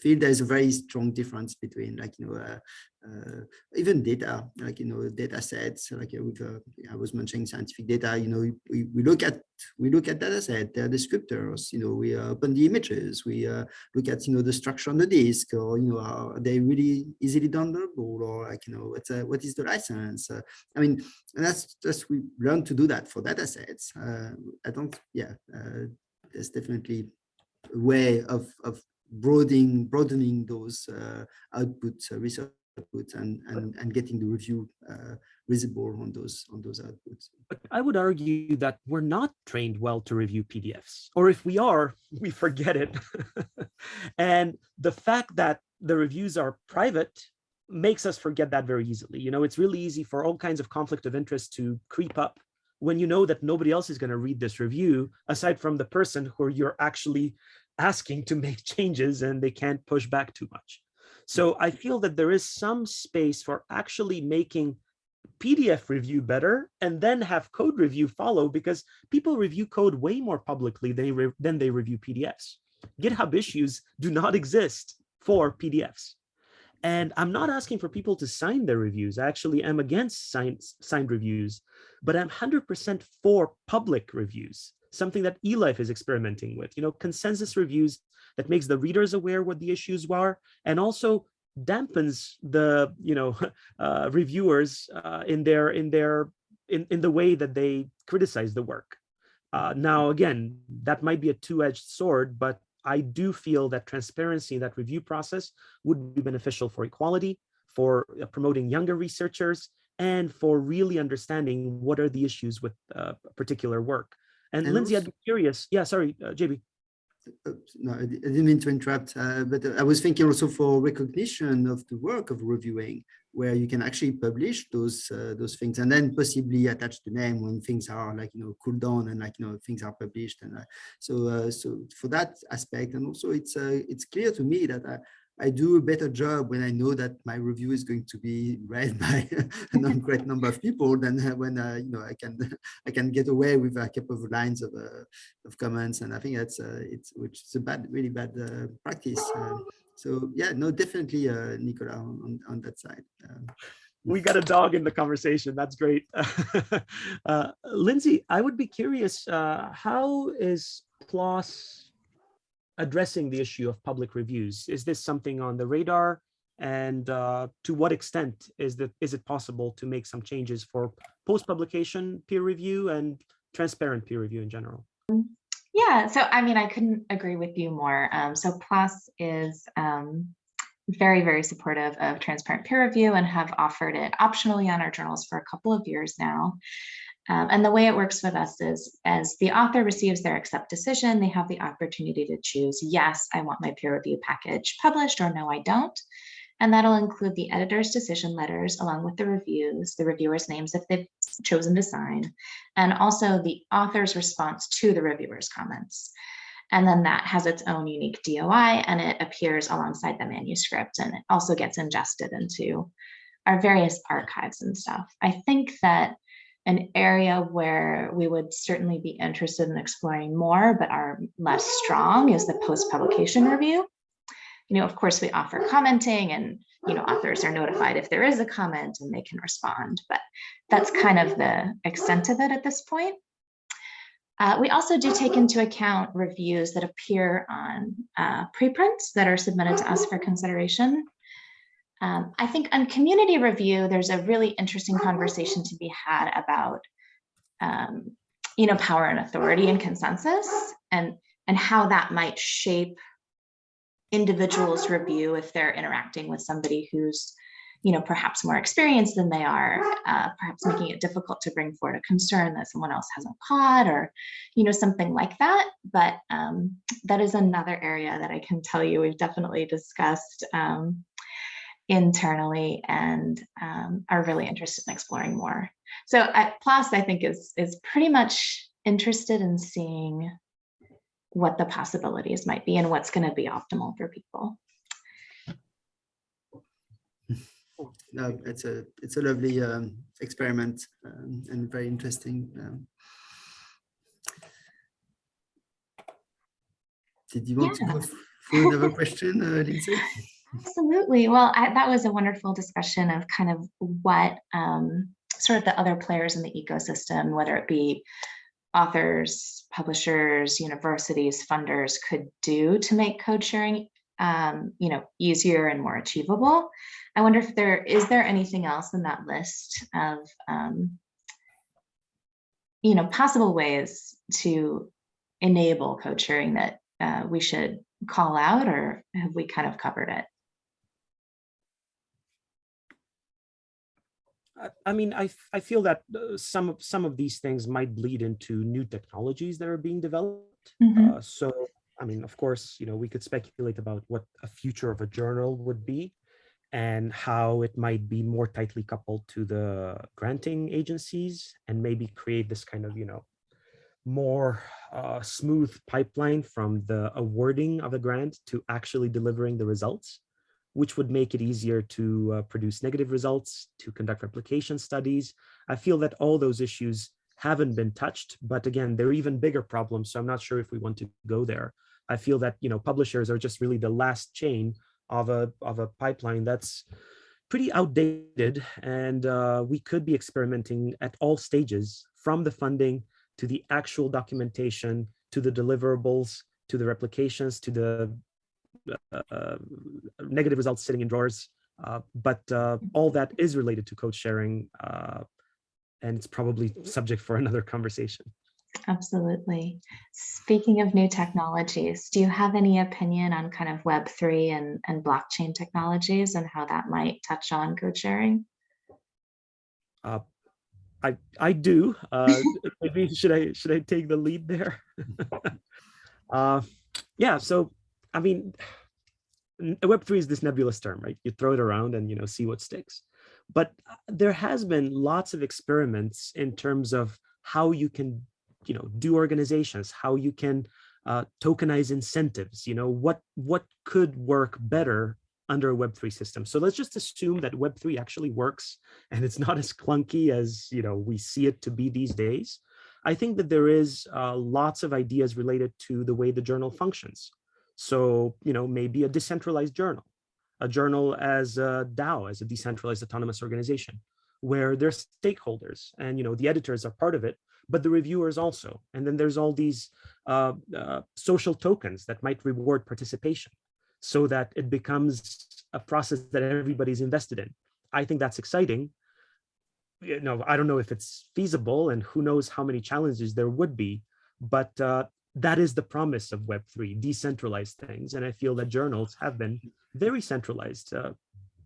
feel there's a very strong difference between like, you know, uh, uh, even data, like, you know, data sets, like uh, with, uh, I was mentioning scientific data, you know, we, we look at, we look at data set, their descriptors, you know, we uh, open the images, we look at, you know, the structure on the disk or, you know, are they really easily downloadable or like, you know, what's, what is the license? I mean, and that's just, we learn to do that for data sets. I don't, yeah, there's definitely a way of, of broadening, broadening those uh, outputs, uh, research outputs and, and, and getting the review uh, visible on those, on those outputs. But I would argue that we're not trained well to review PDFs, or if we are, we forget it. and the fact that the reviews are private makes us forget that very easily. You know, it's really easy for all kinds of conflict of interest to creep up when you know that nobody else is going to read this review aside from the person who you're actually asking to make changes and they can't push back too much. So I feel that there is some space for actually making PDF review better and then have code review follow because people review code way more publicly than than they review PDFs. GitHub issues do not exist for PDFs. And I'm not asking for people to sign their reviews. I actually am against signed, signed reviews, but I'm 100% for public reviews, something that eLife is experimenting with, you know, consensus reviews that makes the readers aware what the issues are and also dampens the, you know, uh, reviewers uh, in their, in their, in, in the way that they criticize the work. Uh, now, again, that might be a two-edged sword, but I do feel that transparency in that review process would be beneficial for equality, for uh, promoting younger researchers, and for really understanding what are the issues with uh, particular work. And, And Lindsay, I'd be curious. Yeah, sorry, uh, JB. No, I didn't mean to interrupt, uh, but I was thinking also for recognition of the work of reviewing, where you can actually publish those uh, those things and then possibly attach the name when things are like you know cooled down and like you know things are published and uh, so uh, so for that aspect and also it's uh, it's clear to me that I, do a better job when I know that my review is going to be read by a great number of people than when uh, you know I can I can get away with a couple of lines of uh, of comments and I think that's uh, it's which is a bad really bad uh, practice. Uh, so yeah, no, definitely, uh, Nikola, on, on, on that side. Um, We got a dog in the conversation. That's great. uh, Lindsay, I would be curious, uh, how is PLOS addressing the issue of public reviews? Is this something on the radar? And uh, to what extent is that is it possible to make some changes for post-publication peer review and transparent peer review in general? Yeah, so I mean, I couldn't agree with you more. Um, so PLOS is um, very, very supportive of transparent peer review and have offered it optionally on our journals for a couple of years now. Um, and the way it works with us is as the author receives their accept decision, they have the opportunity to choose, yes, I want my peer review package published or no, I don't. And that'll include the editor's decision letters along with the reviews, the reviewers' names if they've chosen to sign, and also the author's response to the reviewer's comments. And then that has its own unique DOI and it appears alongside the manuscript and it also gets ingested into our various archives and stuff. I think that an area where we would certainly be interested in exploring more but are less strong is the post-publication review you know, of course, we offer commenting and, you know, authors are notified if there is a comment and they can respond, but that's kind of the extent of it at this point. Uh, we also do take into account reviews that appear on uh, preprints that are submitted to us for consideration. Um, I think on community review, there's a really interesting conversation to be had about, um, you know, power and authority and consensus and, and how that might shape individuals review if they're interacting with somebody who's you know perhaps more experienced than they are uh, perhaps making it difficult to bring forward a concern that someone else hasn't caught or you know something like that. But um, that is another area that i can tell you we've definitely discussed um, internally and um, are really interested in exploring more so at PLOS i think is is pretty much interested in seeing what the possibilities might be and what's going to be optimal for people. no, it's a it's a lovely um, experiment um, and very interesting. Um, did you want Yeah. to go? for another question, uh, Lindsay? Absolutely. Well, I, that was a wonderful discussion of kind of what um, sort of the other players in the ecosystem, whether it be authors, publishers, universities, funders could do to make code sharing um, you know, easier and more achievable. I wonder if there is there anything else in that list of um, you know, possible ways to enable code sharing that uh, we should call out or have we kind of covered it? I mean, I, I feel that uh, some of some of these things might bleed into new technologies that are being developed. Mm -hmm. uh, so, I mean, of course, you know, we could speculate about what a future of a journal would be and how it might be more tightly coupled to the granting agencies and maybe create this kind of, you know, more uh, smooth pipeline from the awarding of the grant to actually delivering the results which would make it easier to uh, produce negative results, to conduct replication studies. I feel that all those issues haven't been touched, but again, they're even bigger problems. So I'm not sure if we want to go there. I feel that, you know, publishers are just really the last chain of a, of a pipeline that's pretty outdated. And uh, we could be experimenting at all stages from the funding to the actual documentation, to the deliverables, to the replications, to the negative results sitting in drawers. Uh, but uh, all that is related to code sharing, and it's probably subject for another conversation. Absolutely. Speaking of new technologies, do you have any opinion on kind of Web3 and, and blockchain technologies and how that might touch on code sharing? Uh, I I do. Uh, maybe should I should I take the lead there? uh, yeah. So I mean, Web3 is this nebulous term, right? You throw it around and, you know, see what sticks. But uh, there has been lots of experiments in terms of how you can, you know, do organizations, how you can uh, tokenize incentives, you know, what, what could work better under a Web3 system. So let's just assume that Web3 actually works and it's not as clunky as, you know, we see it to be these days. I think that there is uh, lots of ideas related to the way the journal functions. So, you know, maybe a decentralized journal, a journal as a DAO, as a decentralized autonomous organization, where there's stakeholders and, you know, the editors are part of it, but the reviewers also. And then there's all these uh, uh, social tokens that might reward participation so that it becomes a process that everybody's invested in. I think that's exciting. You know, I don't know if it's feasible and who knows how many challenges there would be, but uh, that is the promise of Web3, decentralized things. And I feel that journals have been very centralized uh,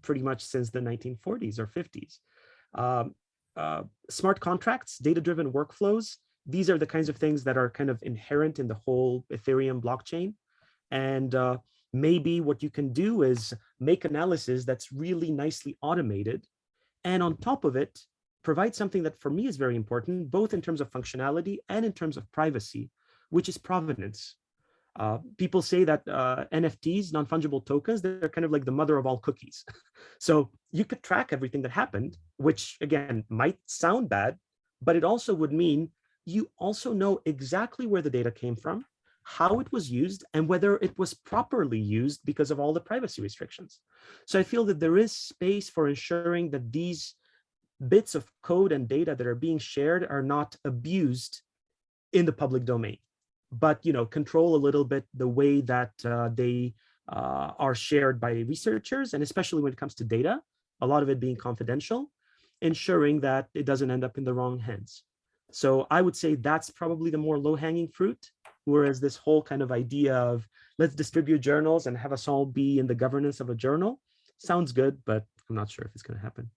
pretty much since the 1940s or 50s. Um, uh, smart contracts, data-driven workflows, these are the kinds of things that are kind of inherent in the whole Ethereum blockchain. And uh, maybe what you can do is make analysis that's really nicely automated. And on top of it, provide something that for me is very important, both in terms of functionality and in terms of privacy, which is provenance. Uh, people say that uh, NFTs, non-fungible tokens, they're kind of like the mother of all cookies. so you could track everything that happened, which again, might sound bad, but it also would mean you also know exactly where the data came from, how it was used, and whether it was properly used because of all the privacy restrictions. So I feel that there is space for ensuring that these bits of code and data that are being shared are not abused in the public domain but you know control a little bit the way that uh, they uh, are shared by researchers and especially when it comes to data a lot of it being confidential ensuring that it doesn't end up in the wrong hands. So i would say that's probably the more low-hanging fruit whereas this whole kind of idea of let's distribute journals and have us all be in the governance of a journal sounds good but i'm not sure if it's going to happen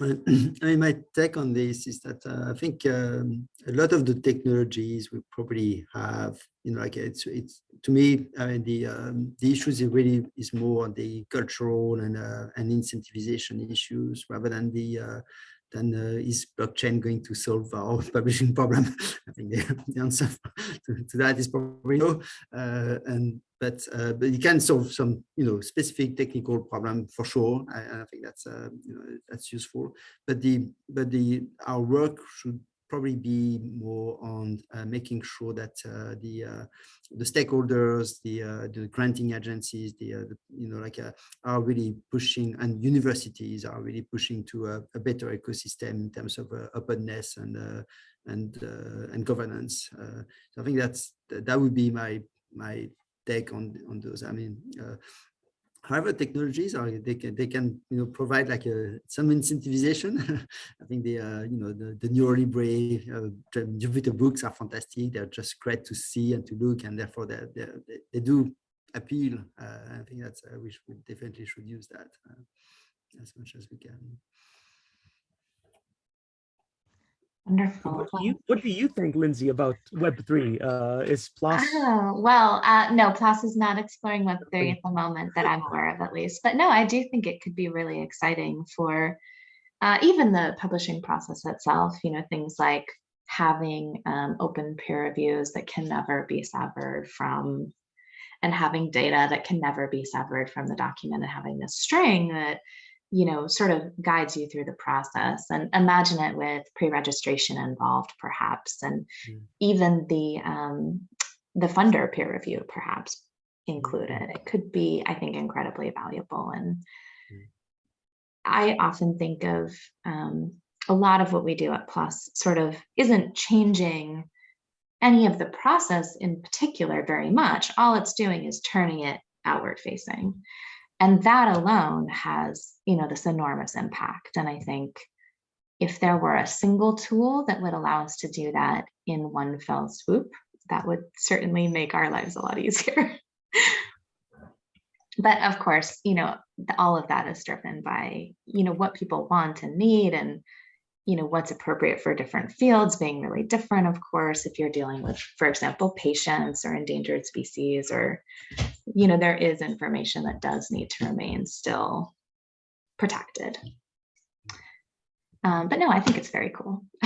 I my take on this is that uh, I think um, a lot of the technologies we probably have, you know, like it's it's to me, I mean, the um, the issues is really is more on the cultural and uh, and incentivization issues rather than the uh, then uh, is blockchain going to solve our publishing problem? I think the, the answer to, to, that is probably no. Uh, and but uh, but you can solve some you know specific technical problem for sure. I, I think that's uh, you know that's useful. But the but the our work should probably be more on uh, making sure that uh, the uh, the stakeholders, the uh, the granting agencies, the, uh, the you know like uh, are really pushing, and universities are really pushing to a, a better ecosystem in terms of openness and and and governance. so I think that's that would be my my take on on those. I mean, however technologies are they can they can you know provide like a some incentivization. I think the uh, you know the, the NeuroLibre uh, jupyter books are fantastic. They're just great to see and to look and therefore they they, they do appeal. Uh, i think that's uh, we should definitely should use that uh, as much as we can Wonderful. What do you, what do you think, Lindsay, about Web3? Uh, is PLOS? Oh, well, uh, no, PLOS is not exploring Web3 at the moment that I'm aware of at least. But no, I do think it could be really exciting for uh, even the publishing process itself, you know, things like having um, open peer reviews that can never be severed from and having data that can never be severed from the document and having this string that you know, sort of guides you through the process and imagine it with pre-registration involved perhaps, and mm. even the, um, the funder peer review perhaps included. It could be, I think, incredibly valuable. And mm. I often think of um, a lot of what we do at PLOS sort of isn't changing any of the process in particular very much. All it's doing is turning it outward facing. And that alone has, you know, this enormous impact. And I think if there were a single tool that would allow us to do that in one fell swoop, that would certainly make our lives a lot easier. but of course, you know, all of that is driven by, you know, what people want and need and you know, what's appropriate for different fields being really different, of course, if you're dealing with, for example, patients or endangered species, or, you know, there is information that does need to remain still protected. Um, but no, I think it's very cool.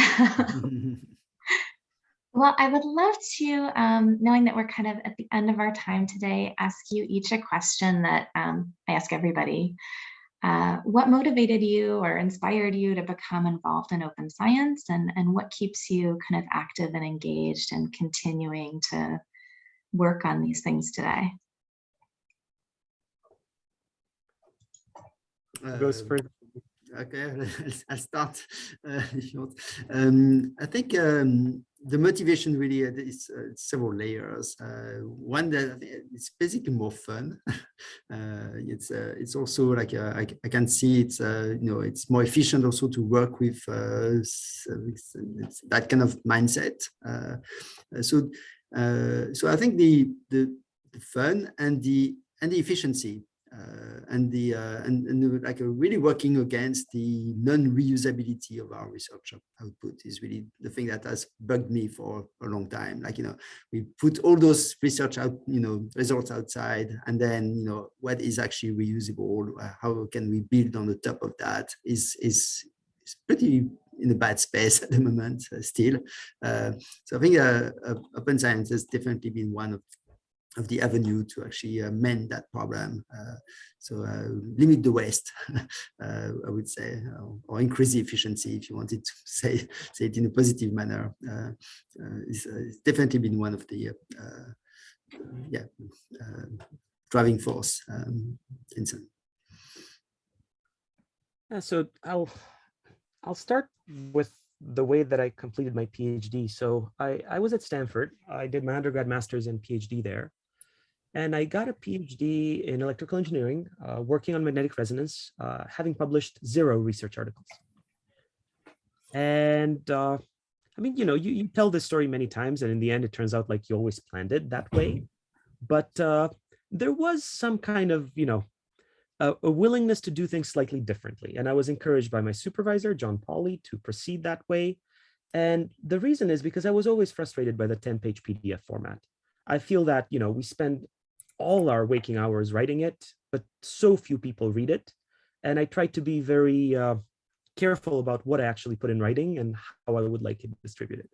well, I would love to, um, knowing that we're kind of at the end of our time today, ask you each a question that um, I ask everybody. Uh, what motivated you or inspired you to become involved in open science and, and what keeps you kind of active and engaged and continuing to work on these things today? Goes uh, first. Okay, I'll start uh, if. Um, I think um, the motivation really uh, is uh, several layers. Uh, one that it's basically more fun. Uh, it's uh, it's also like uh, I, I, can see it's you know it's more efficient also to work with that kind of mindset. so so I think the, the the fun and the and the efficiency uh, and the uh, and, and like really working against the non-reusability of our research output is really the thing that has bugged me for a long time. Like you know, we put all those research out, you know, results outside, and then you know what is actually reusable. Uh, how can we build on the top of that? Is is is pretty in a bad space at the moment uh, still. Uh, so I think uh, open science has definitely been one of of the avenue to actually uh, mend that problem. Uh, so uh, limit the waste, I would say, or, increase the efficiency if you wanted to say, say it in a positive manner. It's, it's, definitely been one of the yeah, driving force um, in some. Yeah, so I'll I'll start with the way that I completed my PhD. So I, I was at Stanford. I did my undergrad, master's, and PhD there. And I got a PhD in electrical engineering, uh, working on magnetic resonance, uh, having published zero research articles. And uh, I mean, you know, you, you tell this story many times, and in the end, it turns out like you always planned it that way. But uh, there was some kind of, you know, a, a, willingness to do things slightly differently. And I was encouraged by my supervisor, John Pauly, to proceed that way. And the reason is because I was always frustrated by the 10 page PDF format. I feel that, you know, we spend all our waking hours writing it, but so few people read it. And I try to be very uh, careful about what I actually put in writing and how I would like it distributed.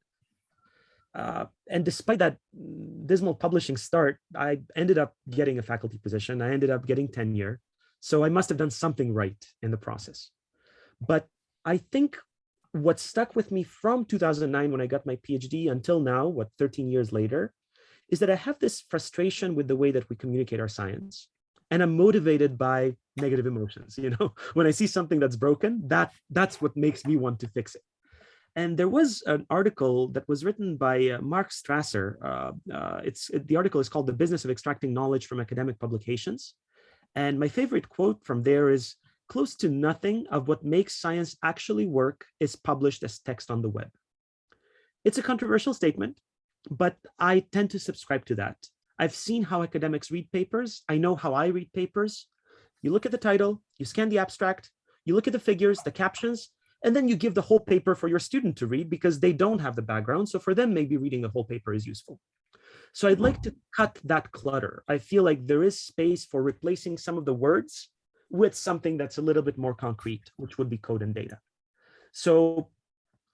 Uh, and despite that dismal publishing start, I ended up getting a faculty position. I ended up getting tenure. So I must have done something right in the process. But I think what stuck with me from 2009 when I got my PhD until now, what 13 years later, is that I have this frustration with the way that we communicate our science. And I'm motivated by negative emotions. You know, when I see something that's broken, that that's what makes me want to fix it. And there was an article that was written by uh, Mark Strasser. Uh, uh, it's it, the article is called "The Business of Extracting Knowledge from Academic Publications." And my favorite quote from there is, "Close to nothing of what makes science actually work is published as text on the web." It's a controversial statement, but I tend to subscribe to that. I've seen how academics read papers. I know how I read papers. You look at the title, you scan the abstract, you look at the figures, the captions, and then you give the whole paper for your student to read because they don't have the background. So for them, maybe reading the whole paper is useful. So I'd like to cut that clutter. I feel like there is space for replacing some of the words with something that's a little bit more concrete, which would be code and data. So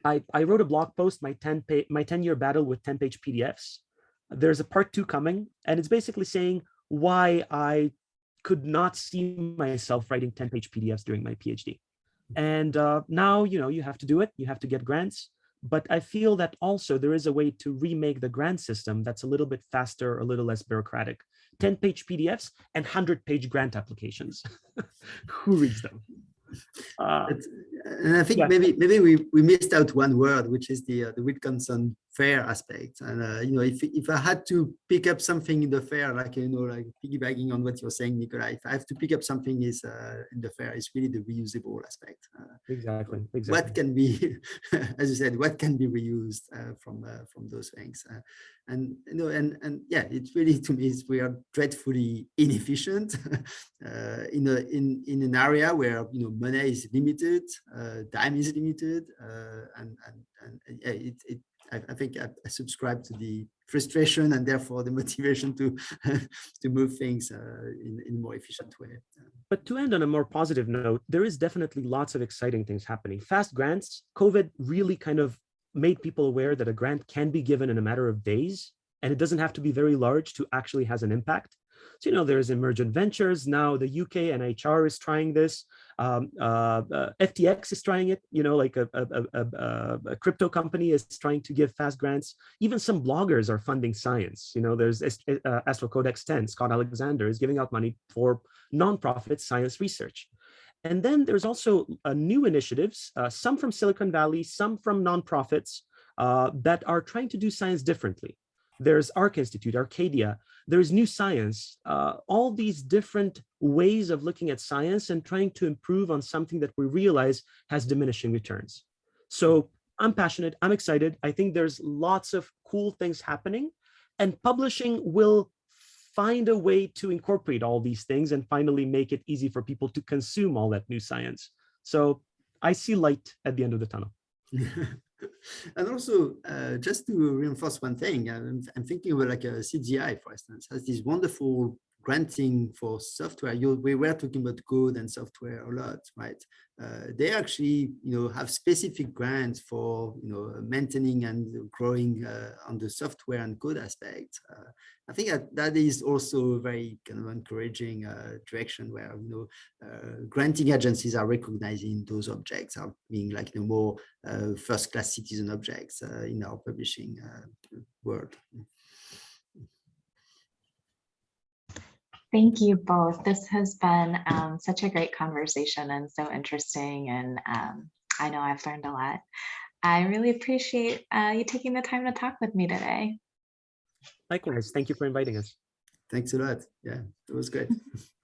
I, I wrote a blog post, my 10 page, my 10 year battle with 10 page PDFs. There's a part two coming, and it's basically saying why I could not see myself writing 10 page PDFs during my PhD. And uh, now, you know, you have to do it. You have to get grants. But I feel that also there is a way to remake the grant system that's a little bit faster, a little less bureaucratic. 10 page PDFs and 100 page grant applications. Who reads them? Uh, And I think Yeah. maybe maybe we, we missed out one word, which is the uh, the Wilkinson fair aspect. And uh, you know, if if I had to pick up something in the fair, like you know, like piggybacking on what you're saying, Nikola, if I have to pick up something is uh, in the fair, it's really the reusable aspect. Uh, exactly. what can be, as you said, what can be reused uh, from uh, from those things. Uh, and you know, and and yeah, it's really to me, is we are dreadfully inefficient uh, in a in in an area where you know money is limited, uh, time is limited, uh, and and and yeah, it it. I, I think I, I subscribe to the frustration and therefore the motivation to to move things uh, in in a more efficient way. But to end on a more positive note, there is definitely lots of exciting things happening. Fast grants, COVID really kind of made people aware that a grant can be given in a matter of days, and it doesn't have to be very large to actually has an impact. So, you know, there's emergent ventures. Now the UK NHR is trying this. Um, uh, uh, FTX is trying it, you know, like a, a, a, a- crypto company is trying to give fast grants. Even some bloggers are funding science. You know, there's uh, Astral Codex 10, Scott Alexander is giving out money for nonprofit science research. And then there's also uh, new initiatives, uh, some from Silicon Valley, some from nonprofits uh, that are trying to do science differently. There's ARC Institute, Arcadia, there's New Science, uh, all these different ways of looking at science and trying to improve on something that we realize has diminishing returns. So I'm passionate, I'm excited. I think there's lots of cool things happening and publishing will find a way to incorporate all these things and finally make it easy for people to consume all that new science. So I see light at the end of the tunnel. and also, uh, just to reinforce one thing, I'm, I'm thinking about like a CZI, for instance, has this wonderful granting for software. You, we were talking about code and software a lot, right? Uh, they actually, you know, have specific grants for, you know, maintaining and growing uh, on the software and code aspect. Uh, I think that that is also a very kind of encouraging uh, direction where, you know, uh, granting agencies are recognizing those objects are being like, you know, more uh, first-class citizen objects in our publishing world. Thank you both. This has been um, such a great conversation and so interesting. And um, I know I've learned a lot. I really appreciate uh, you taking the time to talk with me today. Likewise, thank you for inviting us. Thanks a lot. Yeah, it was great.